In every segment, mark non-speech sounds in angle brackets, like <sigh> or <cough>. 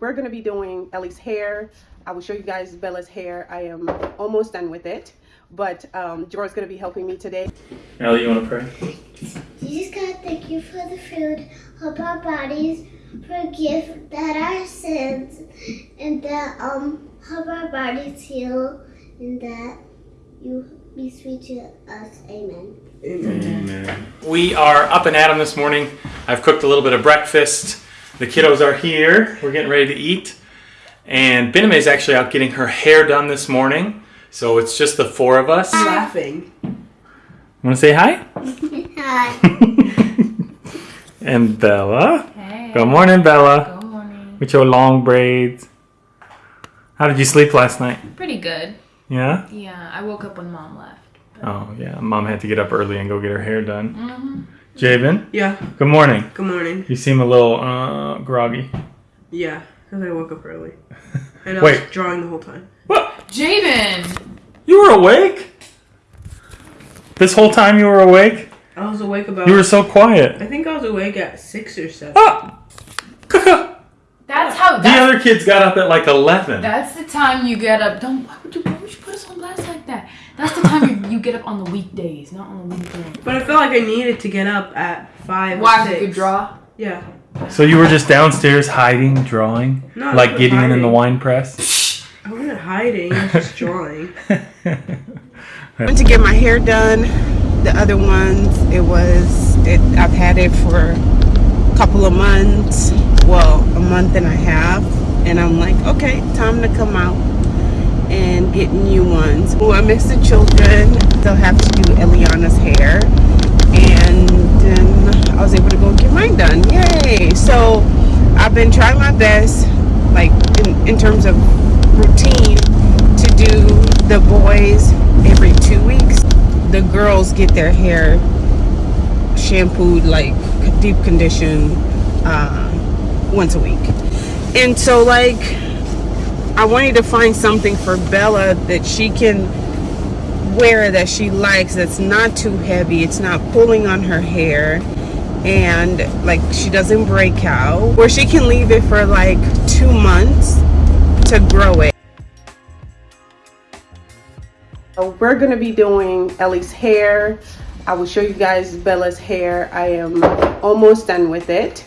We're going to be doing Ellie's hair. I will show you guys Bella's hair. I am almost done with it, but um, Jor's going to be helping me today. Ellie, you want to pray? Jesus God, thank you for the food. Help our bodies. Forgive that our sins. And that um help our bodies heal. And that you be sweet to us. Amen. Amen. We are up and at 'em this morning. I've cooked a little bit of breakfast. The kiddos are here. We're getting ready to eat. And Bename is actually out getting her hair done this morning. So it's just the four of us. laughing. Want to say hi? <laughs> Hi. <laughs> and Bella. Hey. Good morning, Bella. Good morning. With your long braids. How did you sleep last night? Pretty good. Yeah? Yeah, I woke up when mom left. Oh, yeah. Mom had to get up early and go get her hair done. Mm-hmm. Javen, Yeah. good morning. Good morning. You seem a little uh, groggy. Yeah, because I woke up early. <laughs> And I Wait. was drawing the whole time. What? Javen! You were awake? This whole time you were awake? I was awake about. You were so quiet. I think I was awake at six or seven. Ah! the That's how. That's, other kids got up at like 11. that's the time you get up. Don't. Why would you, why would you put us on blast like that? That's the time you, you get up on the weekdays, not on the weekends. But I felt like I needed to get up at five. or Why? six. You could draw? Yeah. So you were just downstairs hiding, drawing? No, I like wasn't Gideon in the wine press? I wasn't hiding. I was just <laughs> drawing. <laughs> I went to get my hair done. The other ones, it was, it, I've had it for a couple of months. Well, a month and a half. And I'm like, okay, time to come out and get new ones. Oh, I miss the children. They'll have to do Eliana's hair. And then I was able to go get mine done. Yay! So I've been trying my best, like in, in terms of routine, to do the boys every two weeks. The girls get their hair shampooed, like deep conditioned, uh, once a week. And so, like, I wanted to find something for Bella that she can wear that she likes that's not too heavy it's not pulling on her hair and like she doesn't break out where she can leave it for like two months to grow it. So we're gonna be doing Ellie's hair. I will show you guys Bella's hair. I am almost done with it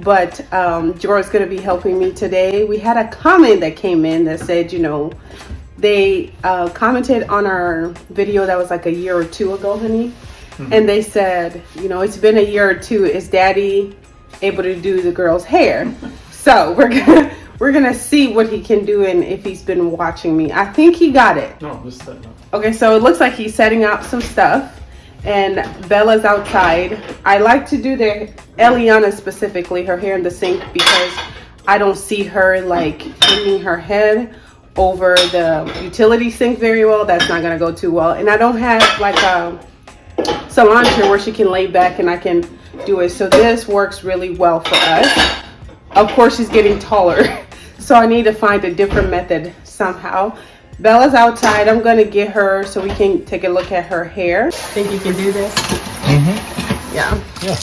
but um Jor's gonna be helping me today. We had a comment that came in that said you know they uh, commented on our video that was like a year or two ago honey. And they said you know it's been a year or two. Is daddy able to do the girl's hair? <laughs> So we're gonna we're gonna see what he can do and if he's been watching me. I think he got it. No, just that. No. Okay, so it looks like he's setting up some stuff and Bella's outside. I like to do the Eliana specifically, her hair in the sink because I don't see her like hanging her head over the utility sink very well. That's not gonna go too well. And I don't have like a salon chair where she can lay back and I can do it. So this works really well for us. Of course, she's getting taller. <laughs> So I need to find a different method somehow. Bella's outside. I'm going to get her so we can take a look at her hair. Think you can do this? Mm-hmm. Yeah. Yeah.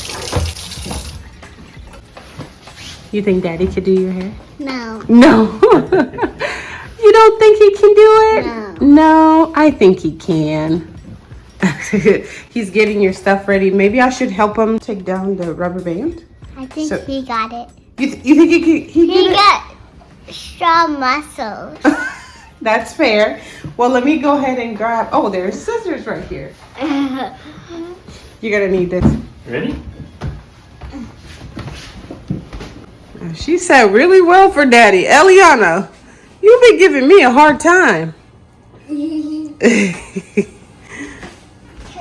You think daddy could do your hair? No. No. <laughs> you don't think he can do it? No. No, I think he can. <laughs> He's getting your stuff ready. Maybe I should help him take down the rubber band. I think So- he got it. You, th- you think he could? He, He could- got strong muscles. <laughs> That's fair. Well, let me go ahead and grab. Oh, there's scissors right here. You're gonna need this. Ready? Uh, she said really well for daddy. Eliana, you've been giving me a hard time. Because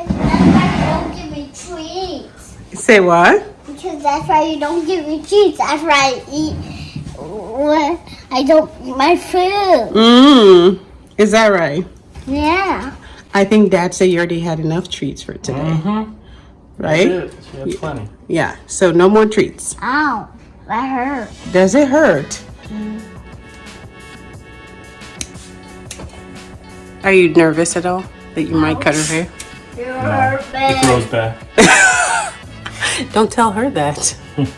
that's why you don't give me treats. Say what? Because that's why you don't give me treats. That's why I eat when I don't eat my food. Mmm. Is that right? Yeah. I think dad said you already had enough treats for today, Mm-hmm. right? She had plenty. Yeah. So no more treats. Ow. That hurt. Does it hurt? Are you nervous at all that you might cut her hair? You No, it grows back. <laughs> Don't tell her that. <laughs>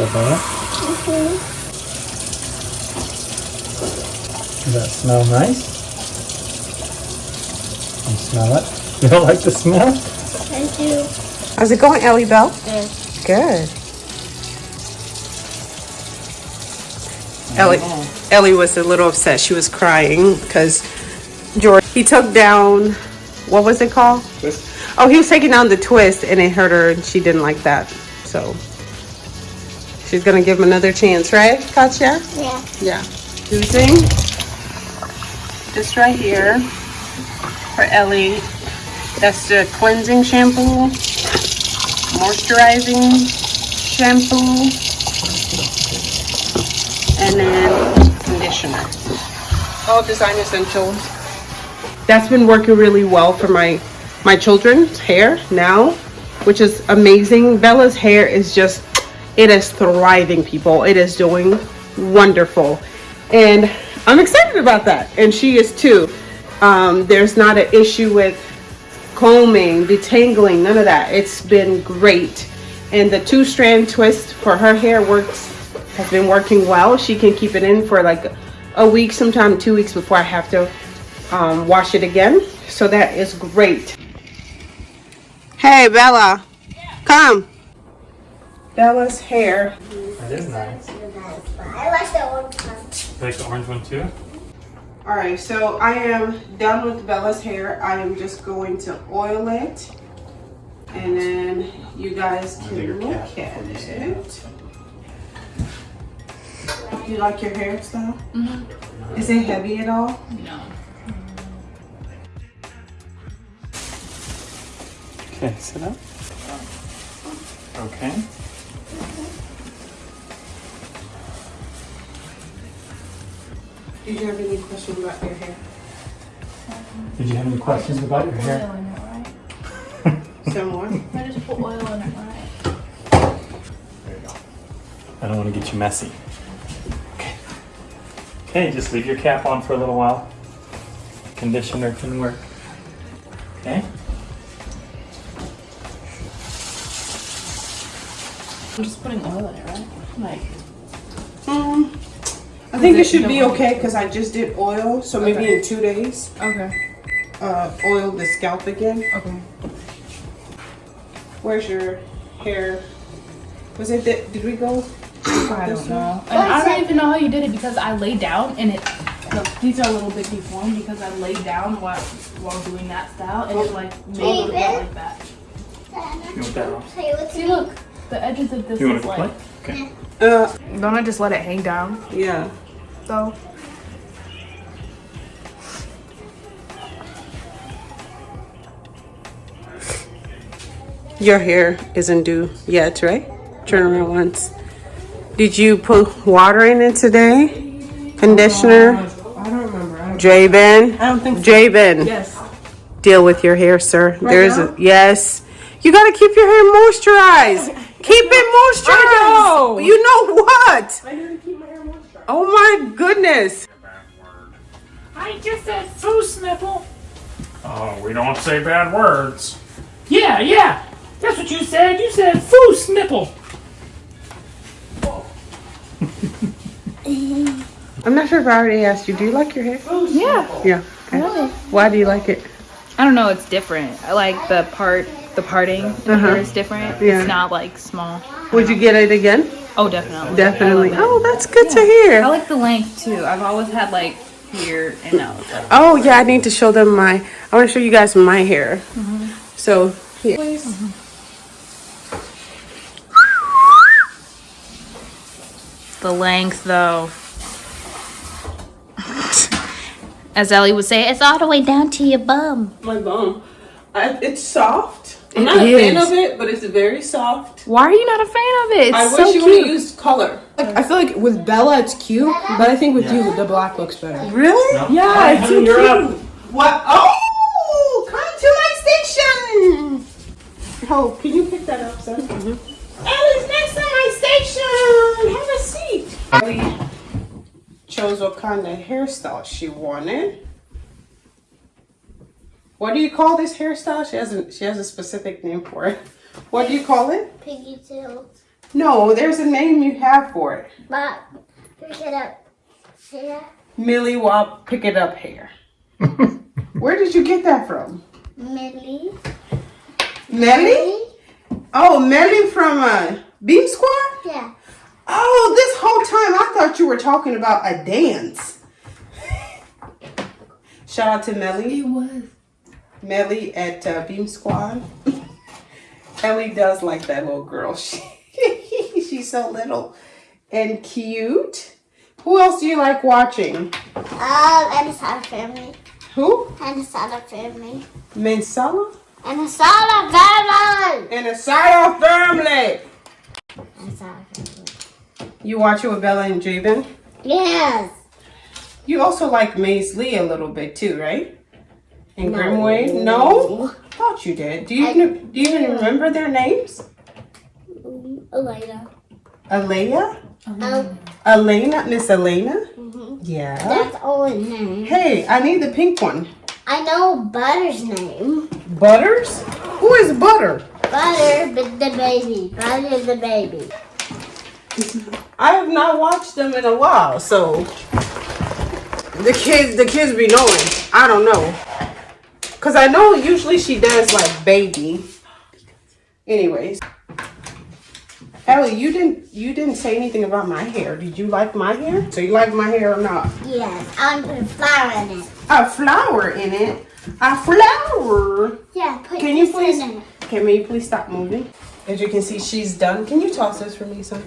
So Bella, does that smell nice? You smell it? <laughs> You don't like the smell? I do. How's it going, Ellie Bell? Good. Good. Ellie, Ellie was a little upset. She was crying because George, he took down, what was it called? Twist. Oh, he was taking down the twist and it hurt her and she didn't like that. So she's going to give him another chance, right, Katya? Yeah. Yeah. Using this right here for Ellie. That's the cleansing shampoo, moisturizing shampoo, and then conditioner. All design essentials. That's been working really well for my my children's hair now, which is amazing. Bella's hair is just it is thriving, people. It is doing wonderful. And I'm excited about that. And she is too. Um, there's not an issue with combing, detangling, none of that. It's been great. And the two strand twist for her hair works, has been working well. She can keep it in for like a week, sometime two weeks before I have to um, wash it again. So that is great. Hey, Bella, come. Bella's hair That is nice. I like the orange one. You like the orange one too? All right, so I am done with Bella's hair. I am just going to oil it. And then you guys can look at it. Do you like your hairstyle? Mm-hmm. Is it heavy at all? No. Okay, sit up. Okay. Did you have any questions about your hair? Did you have any questions about your hair? Oil in it, right? <laughs> Some more? I just put oil in it, right? There you go. I don't want to get you messy. Okay. Okay, just leave your cap on for a little while. Conditioner can work. Okay. I'm just putting oil in it, right? Like, I think it it- should be don't okay because I just did oil. So maybe Okay. in two days, okay. uh, oil the scalp again. Okay. Where's your hair? Was it, did, did we go? I don't know. And I don't even know how you did it because I laid down and it, look, these are a little bit deformed because I laid down while, while doing that style and it like made it look like that. You want that off? Play with See, look, the edges of this You want is to play? like. Okay. Uh, Don't I just let it hang down yeah. Though? Your hair isn't due yet, right? Turn around once. Did you put water in it today? Conditioner? I don't remember. I don't, Jabin? I don't think so. Jabin, Yes. deal with your hair, sir. There's now? a, yes. You gotta keep your hair moisturized. <laughs> keep it moisturized. You know what? I my hair moisturized. Oh my goodness. I just said foos nipple. Oh, we don't say bad words. Yeah, yeah. That's what you said. You said foos nipple. <laughs> I'm not sure if I already asked you. Do you like your hair? Yeah, Yeah. Okay. Why do you like it? I don't know. It's different. I like the part, the parting. The Uh-huh. hair is different. Yeah. It's not like small. Would you get it again? Oh, definitely. Definitely. I, love. Oh, that's good to hear. I like the length too. I've always had like here and now. it's like- Oh yeah, I need to show them my. I want to show you guys my hair. Mm-hmm. So here. Mm-hmm. The length though. <laughs> As Ellie would say, it's all the way down to your bum. My bum. I, it's soft. I'm It not a fan of it, but it's very soft. Why are you not a fan of it? It's I so wish you cute. would have used color. I feel like with Bella it's cute, but I think with you the black looks better. Really? Yeah, it's so you're cute. up. What? Oh, come to my station. Oh, can you pick that up, son? Mm-hmm. Ellie's next to my station. Have a seat. Ellie chose what kind of hairstyle she wanted. What do you call this hairstyle? She has a she has a specific name for it. What do you call it? Piggy tails. No, there's a name you have for it. But pick it up. Here. Millie Wop Pick It Up Hair. <laughs> Where did you get that from? Millie. Melly? Oh, Melly from uh, Beam Squad? Yeah. Oh, this whole time I thought you were talking about a dance. <laughs> Shout out to Melly. It was. Melly at uh, Beam Squad. <laughs> Ellie does like that little girl. <laughs> She, she's so little and cute. Who else do you like watching? Um, and a family. Who? And a Sada family. Mensala? And family. And a side of family. And a Sada family. You watch it with Bella and Jabin? Yes. You also like Maze Lee a little bit too, right? And Grimway? No? Thought you did. Do you I- kn- do you even remember their names? Um, Elena. Alea? Um, Elena? Miss Elena? mhm. Yeah. That's all her name. Hey, I need the pink one. I know Butter's name. Butters? Who is Butter? Butter, but the baby. Butter, the baby. I have not watched them in a while, so the kids the kids be knowing. I don't know. Cause I know usually she does like baby. Anyways. Ellie, you didn't you didn't say anything about my hair. Did you like my hair? So you like my hair or not? Yes, I'm putting flour in it. A flower in it. A flower. Yeah, put Can you please? in it. Okay, you please stop moving? As you can see, she's done. Can you toss this for me, son?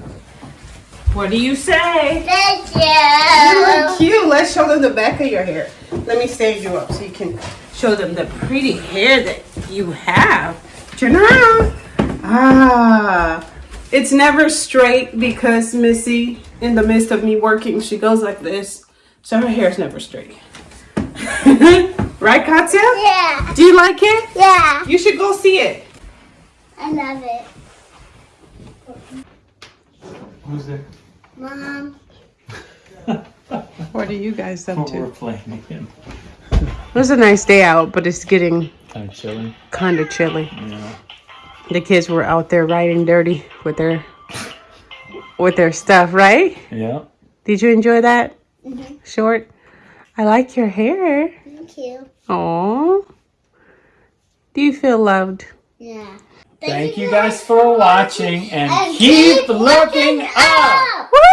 What do you say? Thank You You look cute. Let's show them the back of your hair. Let me stand you up so you can show them the pretty hair that you have. Turn around. Ah. It's never straight because Missy, in the midst of me working, she goes like this. So her hair's never straight. <laughs> right, Katya? Yeah, Do you like it? yeah. You should go see it. I love it. Who's there? Mom. <laughs> What are you guys up to? We're playing again. It was a nice day out, but it's getting Kind of chilly. kind of chilly. Yeah. The kids were out there riding dirty with their with their stuff, right? Yeah. Did you enjoy that? Mhm. Short. I like your hair. Thank you. Oh. Do you feel loved? Yeah. Thank you guys for watching and And keep looking up. Woo!